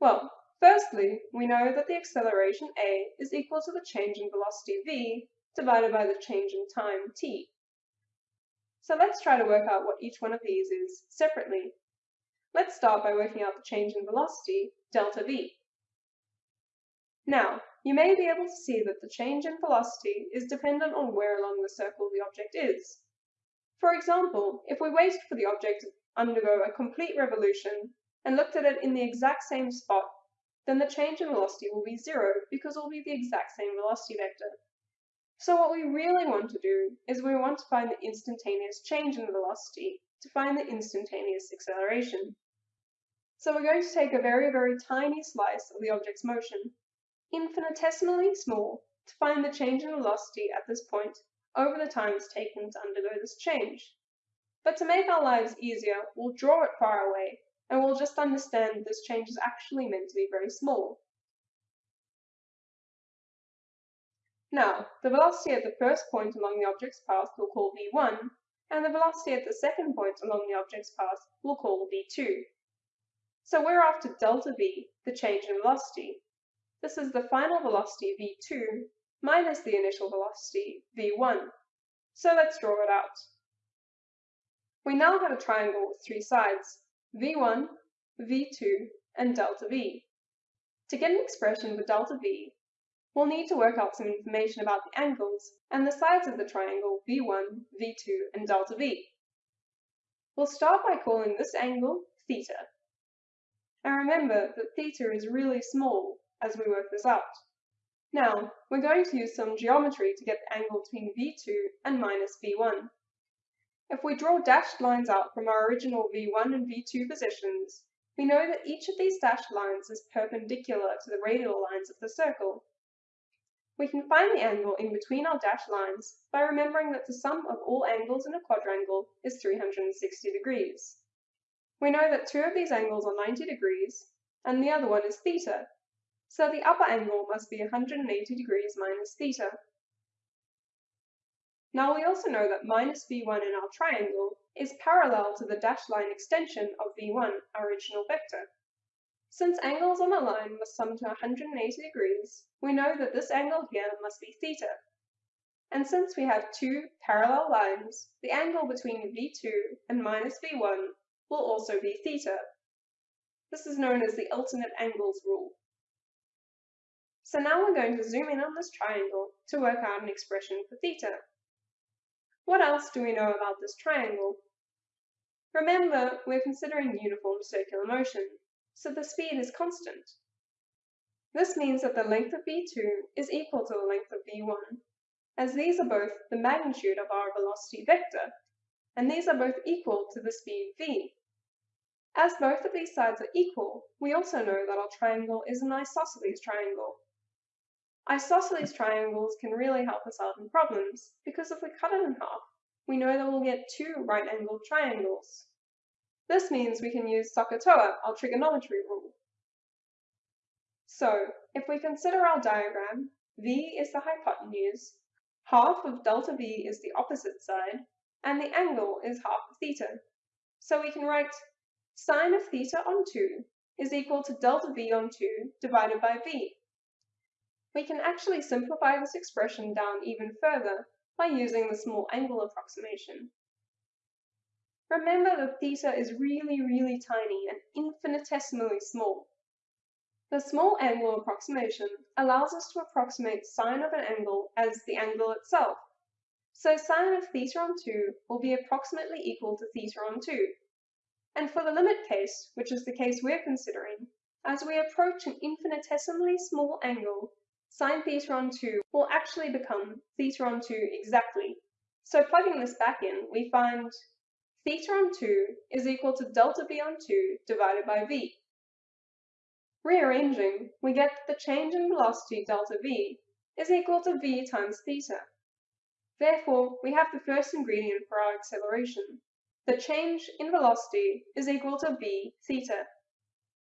Well, firstly, we know that the acceleration a is equal to the change in velocity v divided by the change in time t. So let's try to work out what each one of these is separately. Let's start by working out the change in velocity, delta v. Now, you may be able to see that the change in velocity is dependent on where along the circle the object is. For example, if we waited for the object to undergo a complete revolution and looked at it in the exact same spot, then the change in velocity will be zero because it will be the exact same velocity vector. So what we really want to do is we want to find the instantaneous change in velocity to find the instantaneous acceleration. So we're going to take a very, very tiny slice of the object's motion, infinitesimally small, to find the change in velocity at this point over the time it's taken to undergo this change. But to make our lives easier, we'll draw it far away, and we'll just understand this change is actually meant to be very small. Now, the velocity at the first point along the object's path we'll call v1, and the velocity at the second point along the object's path we'll call v2. So we're after delta v, the change in velocity. This is the final velocity v2 minus the initial velocity, v1. So let's draw it out. We now have a triangle with three sides, v1, v2, and delta v. To get an expression for delta v, we'll need to work out some information about the angles and the sides of the triangle v1, v2, and delta v. We'll start by calling this angle theta. And remember that theta is really small as we work this out. Now, we're going to use some geometry to get the angle between V2 and minus V1. If we draw dashed lines out from our original V1 and V2 positions, we know that each of these dashed lines is perpendicular to the radial lines of the circle. We can find the angle in between our dashed lines by remembering that the sum of all angles in a quadrangle is 360 degrees. We know that two of these angles are 90 degrees, and the other one is theta, so the upper angle must be 180 degrees minus theta. Now we also know that minus v1 in our triangle is parallel to the dashed line extension of v1, our original vector. Since angles on a line must sum to 180 degrees, we know that this angle here must be theta. And since we have two parallel lines, the angle between v2 and minus v1 will also be theta. This is known as the alternate angles rule. So now we're going to zoom in on this triangle to work out an expression for theta. What else do we know about this triangle? Remember, we're considering uniform circular motion, so the speed is constant. This means that the length of v2 is equal to the length of v1, as these are both the magnitude of our velocity vector, and these are both equal to the speed v. As both of these sides are equal, we also know that our triangle is an isosceles triangle, Isosceles triangles can really help us out in problems, because if we cut it in half, we know that we'll get two right-angled triangles. This means we can use SOHCAHTOA, our trigonometry rule. So, if we consider our diagram, V is the hypotenuse, half of delta V is the opposite side, and the angle is half of theta. So we can write sine of theta on 2 is equal to delta V on 2 divided by V. We can actually simplify this expression down even further by using the small angle approximation. Remember that theta is really, really tiny and infinitesimally small. The small angle approximation allows us to approximate sine of an angle as the angle itself. So sine of theta on 2 will be approximately equal to theta on 2. And for the limit case, which is the case we're considering, as we approach an infinitesimally small angle, sine theta on 2 will actually become theta on 2 exactly. So plugging this back in, we find theta on 2 is equal to delta v on 2 divided by v. Rearranging, we get that the change in velocity delta v is equal to v times theta. Therefore, we have the first ingredient for our acceleration. The change in velocity is equal to v theta.